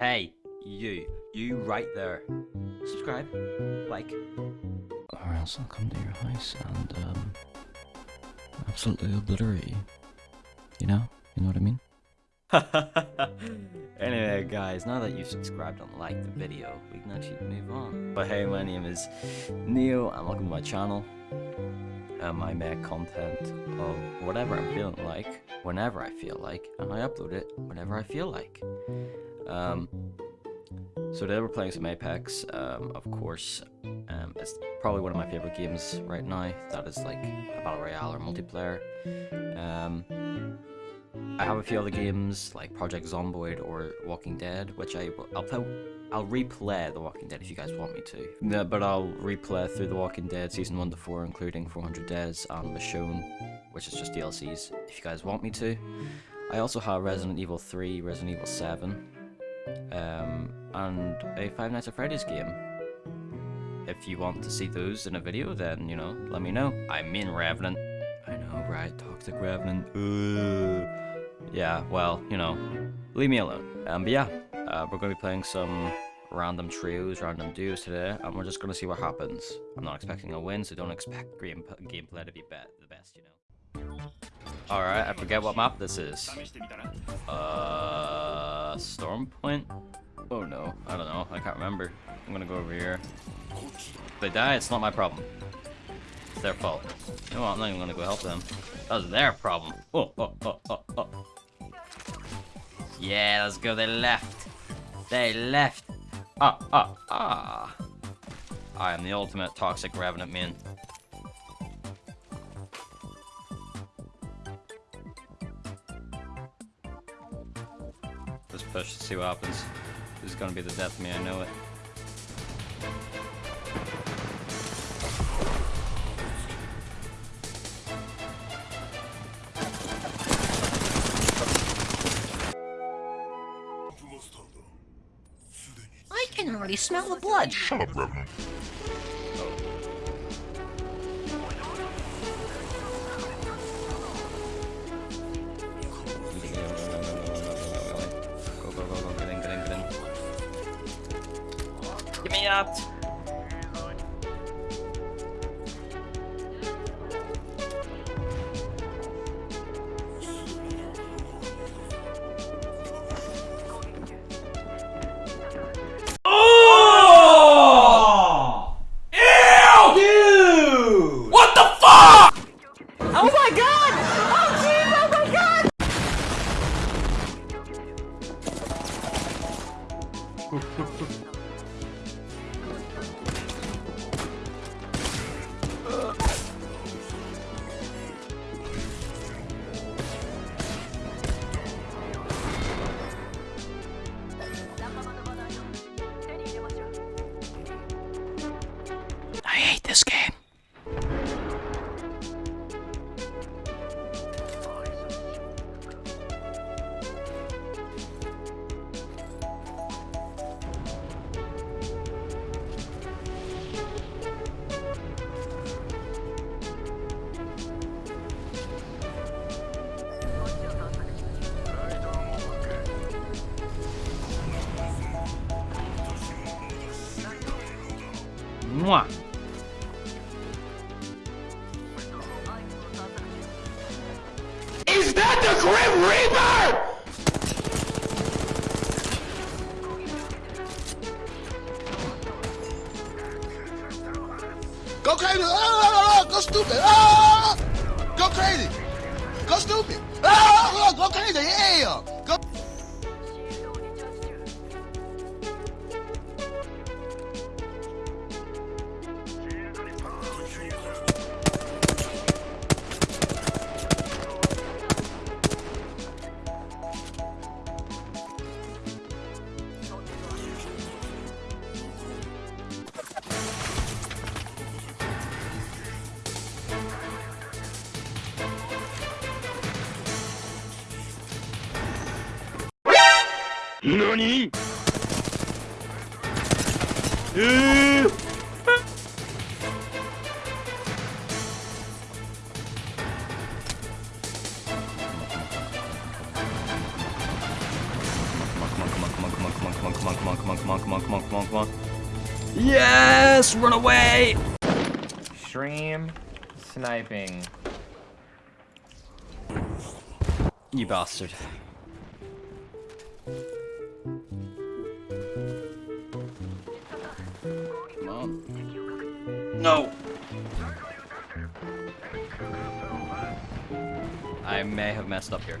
Hey, you. You right there. Subscribe. Like. Or else I'll come to your house and, um, absolutely obliterate you. You know? You know what I mean? anyway, guys, now that you've subscribed and liked the video, we can actually move on. But hey, my name is Neil and welcome to my channel. Um, I make content of whatever I'm feeling like, whenever I feel like, and I upload it whenever I feel like. Um, so today we're playing some Apex, um, of course. Um, it's probably one of my favorite games right now. That is like a battle royale or multiplayer. Um, I have a few other games like Project Zomboid or Walking Dead, which I I'll play. I'll replay The Walking Dead if you guys want me to. Yeah, but I'll replay through The Walking Dead season one to four, including 400 Days and Michonne, which is just DLCs. If you guys want me to. I also have Resident Evil 3, Resident Evil 7, um, and a Five Nights at Freddy's game. If you want to see those in a video, then, you know, let me know. I'm in Revenant. I know, right? Toxic Revenant. Ugh. Yeah, well, you know, leave me alone. Um, but yeah, uh, we're going to be playing some random trios, random duos today, and we're just going to see what happens. I'm not expecting a win, so don't expect game gameplay to be be the best, you know. Alright, I forget what map this is. Uh, Storm Point? Oh no, I don't know, I can't remember. I'm gonna go over here. If they die, it's not my problem. It's their fault. You know what, I'm not even gonna go help them. That was their problem. Oh, oh, oh, oh, oh. Yeah, let's go, they left. They left. Ah, ah, ah. I am the ultimate toxic revenant man. Push to see what happens. This is gonna be the death of me, I know it. I can already smell the blood. Shut up, Revenant. Me oh! out! Oh my God. Oh, oh my god! Mwah! Is that the Grim Reaper? Go crazy! Ah, ah, ah, ah go stupid! Ah, go crazy! Go stupid! Ah, go crazy! Yeah! Go. Come on. Yes! Run away! Stream sniping. You bastard. No! I may have messed up here.